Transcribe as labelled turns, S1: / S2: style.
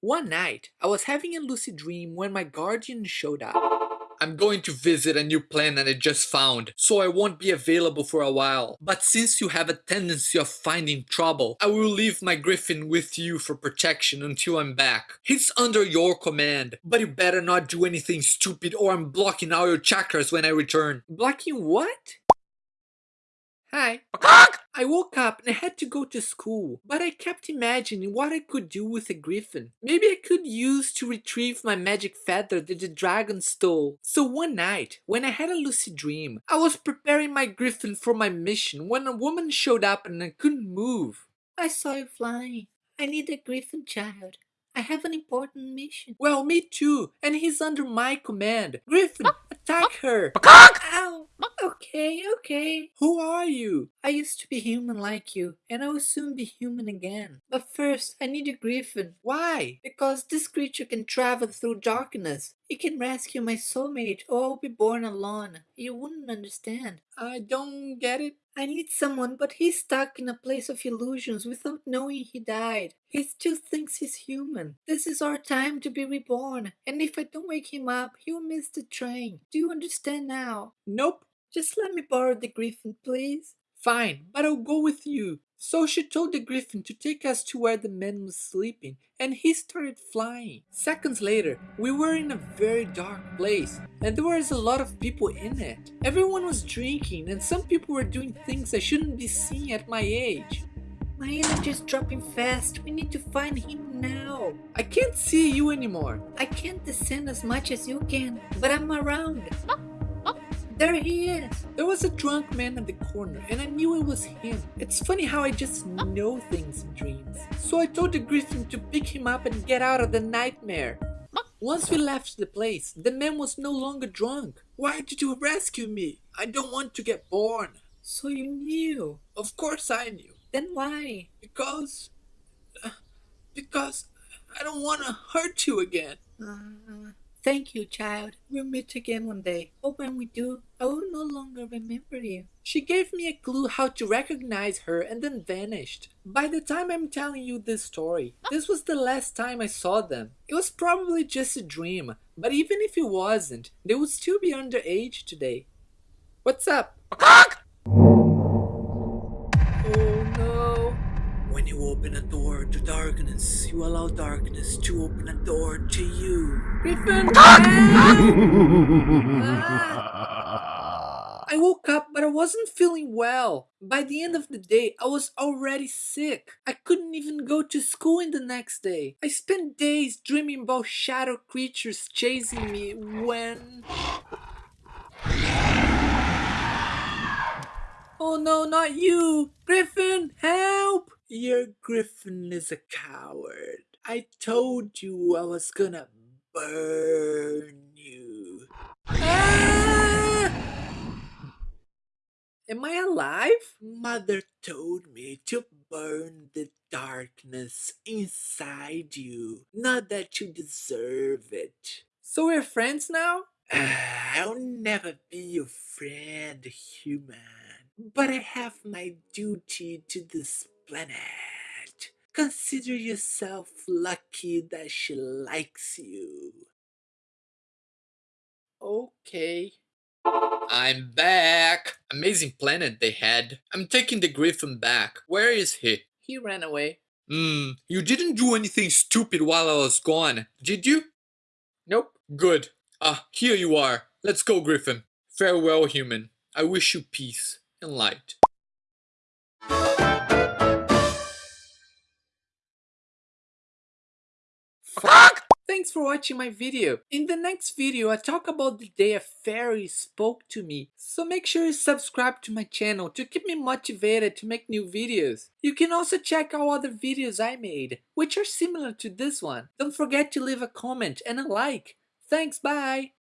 S1: One night, I was having a lucid dream when my guardian showed up. I'm going to visit a new planet I just found, so I won't be available for a while. But since you have a tendency of finding trouble, I will leave my griffin with you for protection until I'm back. He's under your command, but you better not do anything stupid or I'm blocking all your chakras when I return. Blocking what? Hi. I woke up and I had to go to school, but I kept imagining what I could do with a griffin. Maybe I could use to retrieve my magic feather that the dragon stole. So one night, when I had a lucid dream, I was preparing my griffin for my mission when a woman showed up and I couldn't move.
S2: I saw you flying. I need a griffin child. I have an important mission.
S1: Well, me too, and he's under my command. Griffin, ah, attack ah. her!
S2: Ow! Okay, okay.
S1: Who are you?
S2: I used to be human like you, and I will soon be human again. But first, I need a griffin.
S1: Why?
S2: Because this creature can travel through darkness. It can rescue my soulmate, or I'll be born alone. You wouldn't understand.
S1: I don't get it.
S2: I need someone, but he's stuck in a place of illusions without knowing he died. He still thinks he's human. This is our time to be reborn, and if I don't wake him up, he'll miss the train. Do you understand now?
S1: Nope.
S2: Just let me borrow the griffin, please.
S1: Fine, but I'll go with you. So she told the griffin to take us to where the man was sleeping, and he started flying. Seconds later, we were in a very dark place, and there was a lot of people in it. Everyone was drinking, and some people were doing things I shouldn't be seeing at my age.
S2: My energy is dropping fast. We need to find him now.
S1: I can't see you anymore.
S2: I can't descend as much as you can, but I'm around. There he is.
S1: There was a drunk man at the corner, and I knew it was him. It's funny how I just know things in dreams. So I told the griffin to pick him up and get out of the nightmare. Once we left the place, the man was no longer drunk. Why did you rescue me? I don't want to get born.
S2: So you knew.
S1: Of course I knew.
S2: Then why?
S1: Because... Uh, because I don't want to hurt you again.
S2: Uh, thank you, child. We'll meet again one day. But when we do, I will no longer remember you.
S1: She gave me a clue how to recognize her and then vanished. By the time I'm telling you this story, this was the last time I saw them. It was probably just a dream, but even if it wasn't, they would still be underage today. What's up? When you open a door to darkness, you allow darkness to open a door to you. Griffin! Ah! I woke up, but I wasn't feeling well. By the end of the day, I was already sick. I couldn't even go to school in the next day. I spent days dreaming about shadow creatures chasing me when... Oh no, not you! Griffin, help! Your Griffin is a coward. I told you I was gonna burn you. Ah! Am I alive? Mother told me to burn the darkness inside you. Not that you deserve it. So we're friends now? I'll never be your friend, human. But I have my duty to this planet. Consider yourself lucky that she likes you. Okay. I'm back. Amazing planet they had. I'm taking the griffin back. Where is he? He ran away. Hmm, you didn't do anything stupid while I was gone, did you? Nope. Good. Ah, here you are. Let's go, Griffin. Farewell, human. I wish you peace and light. Thanks for watching my video. In the next video, I talk about the day a fairy spoke to me. So make sure you subscribe to my channel to keep me motivated to make new videos. You can also check out other videos I made, which are similar to this one. Don't forget to leave a comment and a like. Thanks, bye!